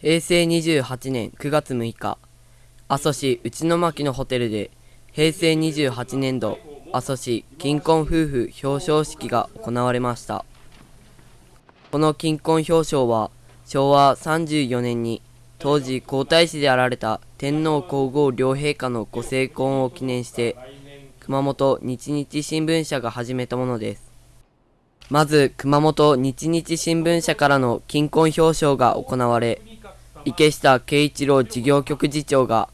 平成28年9月6日、阿蘇市内巻のホテルで、平成28年度阿蘇市金婚夫婦表彰式が行われました。この金婚表彰は、昭和34年に当時皇太子であられた天皇皇后両陛下のご成婚を記念して、熊本日日新聞社が始めたものです。まず、熊本日日新聞社からの金婚表彰が行われ、池下慶一郎事業局次長が、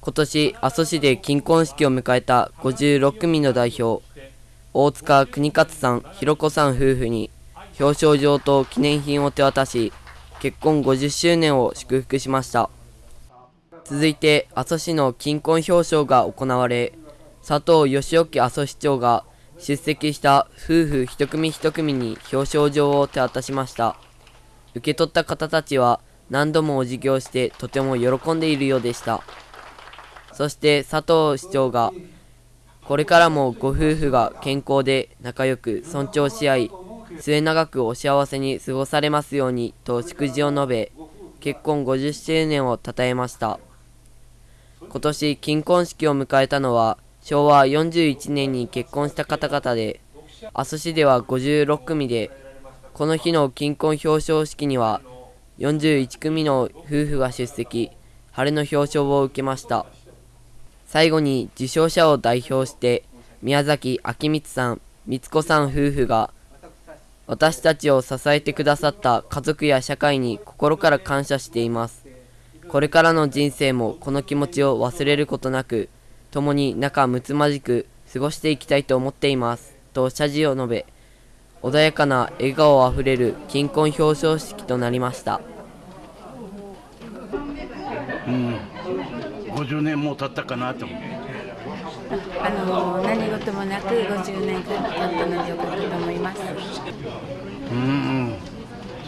今年阿蘇市で金婚式を迎えた56組の代表、大塚国勝さん、ひろこさん夫婦に、表彰状と記念品を手渡し、結婚50周年を祝福しました。続いて、阿蘇市の金婚表彰が行われ、佐藤義興阿蘇市長が出席した夫婦一組一組に表彰状を手渡しました。受け取った方たちは何度もお辞儀をしてとても喜んでいるようでした。そして佐藤市長が、これからもご夫婦が健康で仲良く尊重し合い、末永くお幸せに過ごされますようにと祝辞を述べ、結婚50周年を称えました。今年金婚式を迎えたのは、昭和41年に結婚した方々で、阿蘇市では56組で、この日の金婚表彰式には、41組の夫婦が出席、晴れの表彰を受けました。最後に受賞者を代表して、宮崎明光さん、光子さん夫婦が、私たちを支えてくださった家族や社会に心から感謝しています。これからの人生もこの気持ちを忘れることなく、共に仲睦まじく過ごしていきたいと思っています。と謝辞を述べ、穏やかな笑顔あふれる金婚表彰式となりました。うん、50年も経ったかなと思う。あの何事もなく50年経ったのでよかったと思います。うん、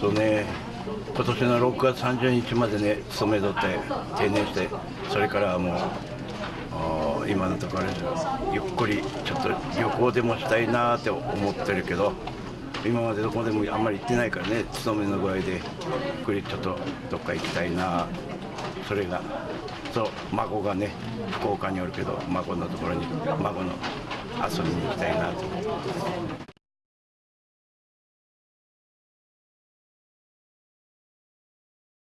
そうね。今年の6月30日までね勤めとって定年してそれからはもう今のところゆっくりちょっと旅行でもしたいなって思ってるけど今までどこでもあんまり行ってないからね勤めの具合でゆっくりちょっとどっか行きたいなそれがそう孫がね福岡におるけど孫のところに孫の遊びに行きたいなと思って。